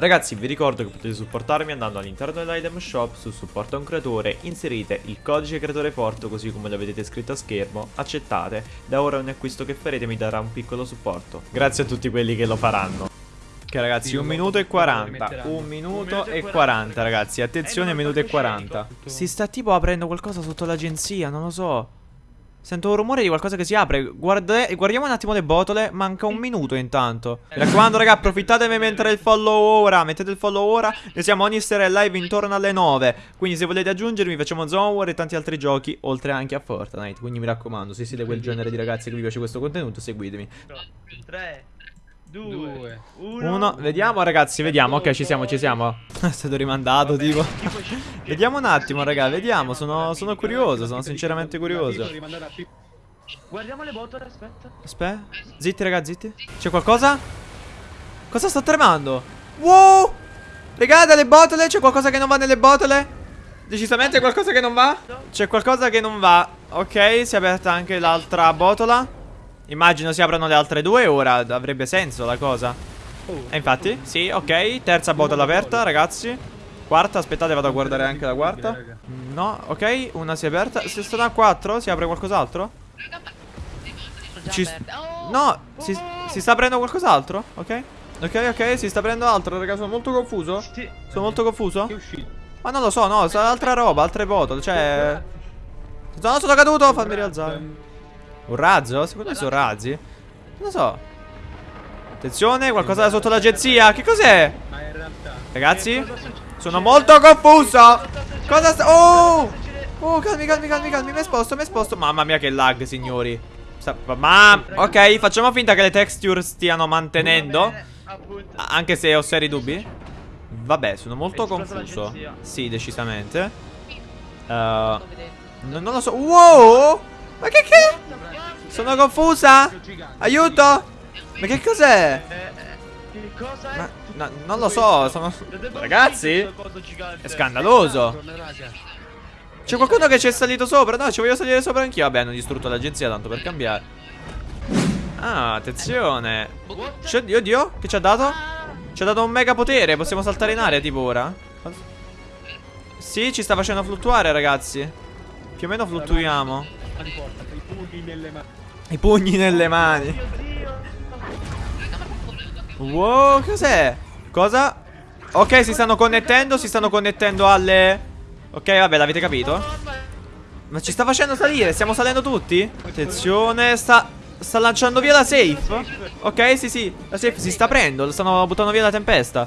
Ragazzi vi ricordo che potete supportarmi andando all'interno dell'item shop su supporta un creatore, inserite il codice creatore forte così come lo vedete scritto a schermo, accettate, da ora ogni acquisto che farete mi darà un piccolo supporto. Grazie a tutti quelli che lo faranno. Ok ragazzi, un minuto e 40 Un minuto e 40 ragazzi. Attenzione, minuto e 40 Si sta tipo aprendo qualcosa sotto l'agenzia, non lo so Sento un rumore di qualcosa che si apre. Guarda Guardiamo un attimo le botole. Manca un minuto intanto. Mi raccomando raga approfittatevi mentre il follow ora. Mettete il follow ora. Noi siamo ogni sera in live intorno alle 9 Quindi se volete aggiungermi facciamo Zone War e tanti altri giochi Oltre anche a Fortnite. Quindi mi raccomando se siete quel genere di ragazzi che vi piace questo contenuto Seguitemi. 3 2 1 Vediamo ragazzi vediamo. Ok ci siamo ci siamo. È stato rimandato tipo. Vediamo un attimo raga Vediamo. Sono, sono curioso Sono sinceramente curioso. Guardiamo le botole aspetta. Aspetta Zitti raga zitti. C'è qualcosa? Cosa sta tremando? Wow! Raga dalle botole? C'è qualcosa che non va nelle botole? Decisamente qualcosa che non va? C'è qualcosa che non va. Ok si è aperta anche l'altra botola Immagino si aprono le altre due ora avrebbe senso la cosa. E infatti, sì, ok Terza botola aperta, ragazzi. Quarta, aspettate, vado a guardare anche la quarta. No, ok, una si è aperta. Se sono a quattro, si apre qualcos'altro? Ci... No, si, si sta aprendo qualcos'altro? Ok. Ok, ok, si sta aprendo altro, raga, sono molto confuso. Sono molto confuso? Ma non lo so, no, sarà altra roba, altre botole Cioè... No, sono caduto, fammi rialzare un razzo? Secondo me sono razzi? Non lo so. Attenzione, qualcosa da sotto l'agenzia. Che cos'è? Ragazzi? Sono molto confuso. Cosa sta... Oh! Oh, calmi, calmi, calmi, calmi. Mi sposto, mi sposto. Mamma mia che lag, signori. Ma... Ok, facciamo finta che le texture stiano mantenendo. Anche se ho seri dubbi. Vabbè, sono molto confuso. Sì, decisamente. Uh, Non lo so. Wow Ma che che... Sono confusa? Aiuto? Ma che cos'è? Ma, no, non lo so sono... Ragazzi? È scandaloso. C'è qualcuno che ci è salito sopra? No ci voglio salire sopra anch'io. Vabbè hanno distrutto l'agenzia tanto per cambiare. Ah attenzione. Oddio oddio Che ci ha dato? Ci ha dato un mega potere. Possiamo saltare in aria tipo ora? Sì ci sta facendo fluttuare ragazzi. Più o meno fluttuiamo i pugni nelle mani. Wow, cos'è? Cosa? Ok, si stanno connettendo, si stanno connettendo alle... Ok, vabbè, l'avete capito? Ma ci sta facendo salire, stiamo salendo tutti? Attenzione, sta... Sta lanciando via la safe Ok, sì, sì, la safe si sta aprendo Stanno buttando via la tempesta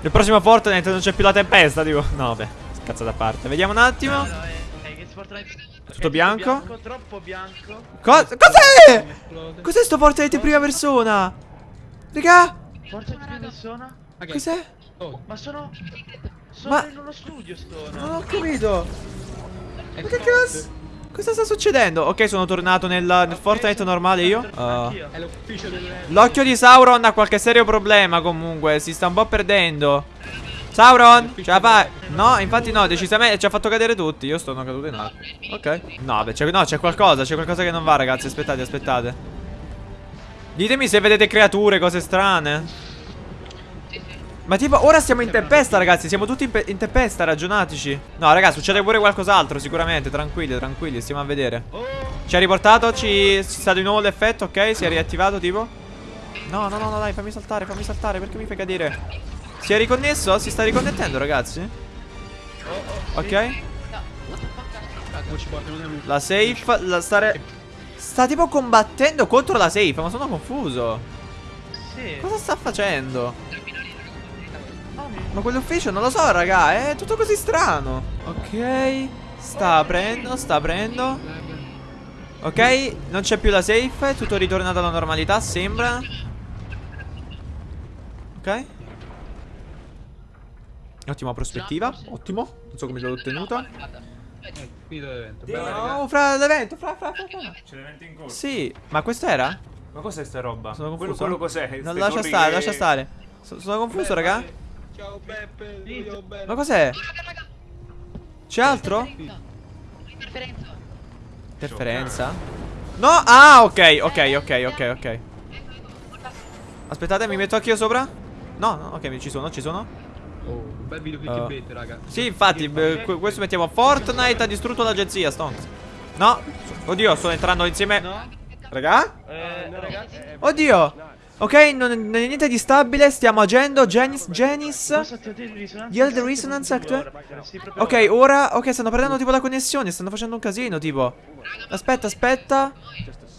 Nel prossimo Fortnite non c'è più la tempesta, tipo No, vabbè, cazzo da parte Vediamo un attimo tutto bianco? bianco troppo bianco. Co cos'è? Cos'è sto Fortnite in prima persona? Raga? Fortnite in prima persona? Cos'è? Oh. Ma sono... Sono Ma... in uno studio sto. Non ho capito. Ma che cazzo? Cosa sta succedendo? Ok, sono tornato nel, nel Fortnite normale io. Uh. L'occhio di Sauron ha qualche serio problema comunque. Si sta un po' perdendo. Sauron, ce la fai? No, infatti no, decisamente ci ha fatto cadere tutti. Io sono caduto in acqua. Ok. No, beh, c'è qualcosa, c'è qualcosa che non va, ragazzi. Aspettate, aspettate. Ditemi se vedete creature, cose strane. Ma tipo, ora siamo in tempesta, ragazzi. Siamo tutti in, in tempesta, ragionatici. No, ragazzi, succede pure qualcos'altro, sicuramente. Tranquilli, tranquilli, stiamo a vedere. Ci ha riportato, ci è stato di nuovo l'effetto, ok? Si è riattivato, tipo. No, no, no, dai, fammi saltare, fammi saltare. Perché mi fai cadere? Si è riconnesso? Si sta riconnettendo ragazzi? Ok. La safe La stare Sta tipo combattendo contro la safe Ma sono confuso. Cosa sta facendo? Ma quell'ufficio non lo so raga È tutto così strano. Ok. Sta aprendo Sta aprendo. Ok Non c'è più la safe È tutto ritornato alla normalità Sembra. Ok Ottima prospettiva, ottimo. Non so come l'ho ottenuta. Eh, finito l'evento. No, fra l'evento, fra, fra, fra, fra. C'è l'evento in corso. Sì, ma questo era? Ma cos'è sta roba? Sono confuso. Quello, quello cos'è? Non lascia stare, che... lascia stare. So, sono confuso, Beh, raga. Ciao Beppe, Ma cos'è? C'è altro? Interferenza. Interferenza? No, ah, ok, ok, ok, ok, ok. Aspettate, mi metto anch'io sopra? No, no, ok, ci sono, ci sono. Oh, un bel video Uh, clickbait, raga. Sì, infatti, questo mettiamo Fortnite ha distrutto l'agenzia, Stonks. No, oddio, sto entrando insieme. No? Raga? Eh, ragazzi. Oddio. Ok, non, non è niente di stabile, stiamo agendo. Genis, Genis. Yield resonance proprio- Ok, ora. Ok, stanno perdendo tipo la connessione. Stanno facendo un casino, tipo. Aspetta, aspetta.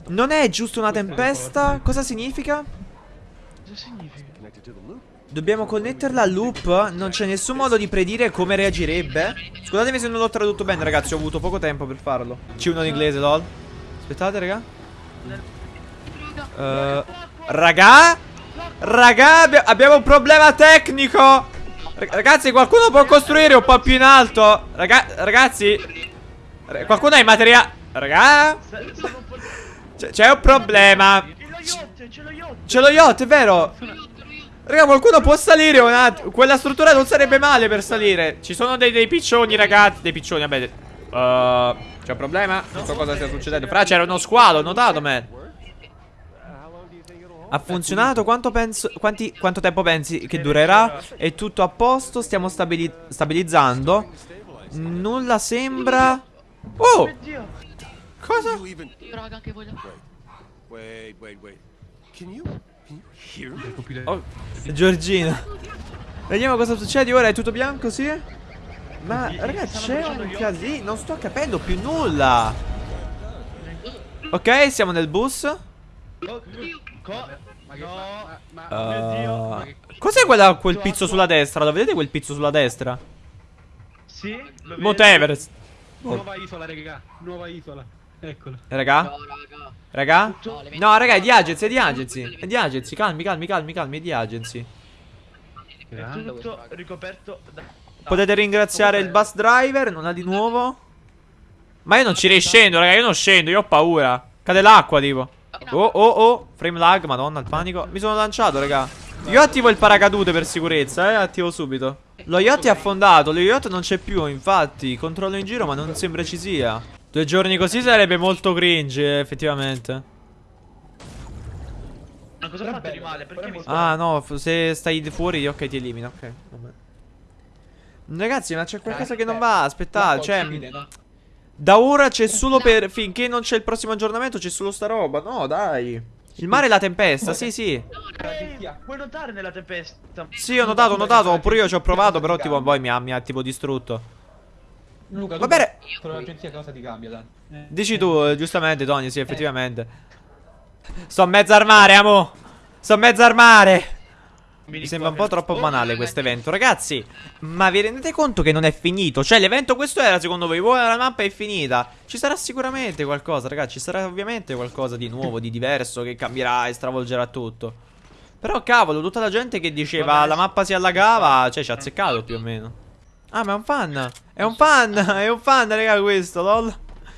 Non è giusto una tempesta? Cosa significa? Cosa significa? Dobbiamo connetterla al loop. Non c'è nessun modo di predire come reagirebbe. Scusatemi se non l'ho tradotto bene, ragazzi. Ho avuto poco tempo per farlo. C1 in inglese, lol. Aspettate, raga. Eh, raga? Raga, abbi- abbiamo un problema tecnico. Ra- Ragazzi, qualcuno può costruire un po' più in alto? Raga- ragazzi? Ra- Qualcuno ha i materiali? Raga? C'è- C'è un problema. C'è c'è. C'è lo yacht, è vero? Raga, qualcuno può salire un attimo. Quella struttura non sarebbe male per salire. Ci sono dei, dei piccioni, ragazzi. Dei piccioni, vabbè. Uh, c'è un problema? Non so cosa stia succedendo. Fra, c'era uno squalo, ho notato, man. Ha funzionato? Quanto, penso, quanti- quanto tempo pensi che durerà? È tutto a posto, stiamo stabili- stabilizzando. Nulla sembra... Oh! Cosa? Raga anche voglio. Wait, wait, wait. Can you Oh, Giorgina. Vediamo cosa succede ora. È tutto bianco, sì? Ma ragazzi, c'è un casino. Non sto capendo più nulla. Ok, siamo nel bus. Uh, Cos'è quella, quel pizzo sulla destra? Lo vedete quel pizzo sulla destra? Sì, lo. Mount Everest. Nuova isola, raga. Nuova isola. Eccola. Raga? No, raga. Raga? No, No, raga, è di agency, è di agency. È di agency. Calmi, calmi, calmi, calmi. È di agency. È tutto ricoperto da... Potete ringraziare il bus driver. Non ha di nuovo. Ma io non ci riscendo, raga. Io non scendo. Io ho paura. Cade l'acqua, tipo. Oh, oh, oh. Frame lag, madonna, il panico. Mi sono lanciato, raga. Io attivo il paracadute per sicurezza, eh. Attivo subito. Lo yacht è affondato. Lo yacht non c'è più, infatti. Controllo in giro, ma non sembra ci sia. Due giorni così sarebbe molto cringe, effettivamente. Ma cosa ho fatto di male? Perché mi Ah, no, se stai fuori, ok, ti elimina. Ok, vabbè. Ragazzi, ma c'è qualcosa che non va. Aspettate, cioè. Da ora c'è solo per. Finché non c'è il prossimo aggiornamento, c'è solo sta roba. No, dai. Il mare e la tempesta, sì, sì. Puoi notare nella tempesta? Sì, ho notato, ho notato. Pure io ci ho provato, però tipo poi mi ha, mi ha tipo distrutto. Luca, Va bene. per l'agenzia cosa ti cambia, Dan? Eh. Dici tu, eh, giustamente, Tony, sì, effettivamente. Sto mezzo al mare, amo. Sto mezzo al mare. Mi sembra un po' troppo banale questo evento Ragazzi Ma vi rendete conto che non è finito Cioè l'evento questo era secondo voi Voi la mappa è finita Ci sarà sicuramente qualcosa ragazzi Ci sarà ovviamente qualcosa di nuovo Di diverso Che cambierà e stravolgerà tutto Però cavolo Tutta la gente che diceva Vabbè. La mappa si allagava Cioè ci ha azzeccato più o meno Ah ma è un fan È un fan È un fan raga questo lol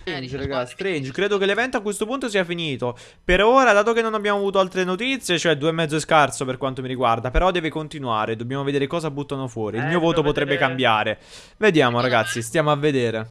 Strange, raga, strange. Credo che l'evento a questo punto sia finito. Per ora, dato che non abbiamo avuto altre notizie, cioè due e mezzo è scarso per quanto mi riguarda. Però deve continuare. Dobbiamo vedere cosa buttano fuori. Il Eh, mio voto dobbiamo potrebbe vedere- cambiare. Vediamo, ragazzi. Stiamo a vedere.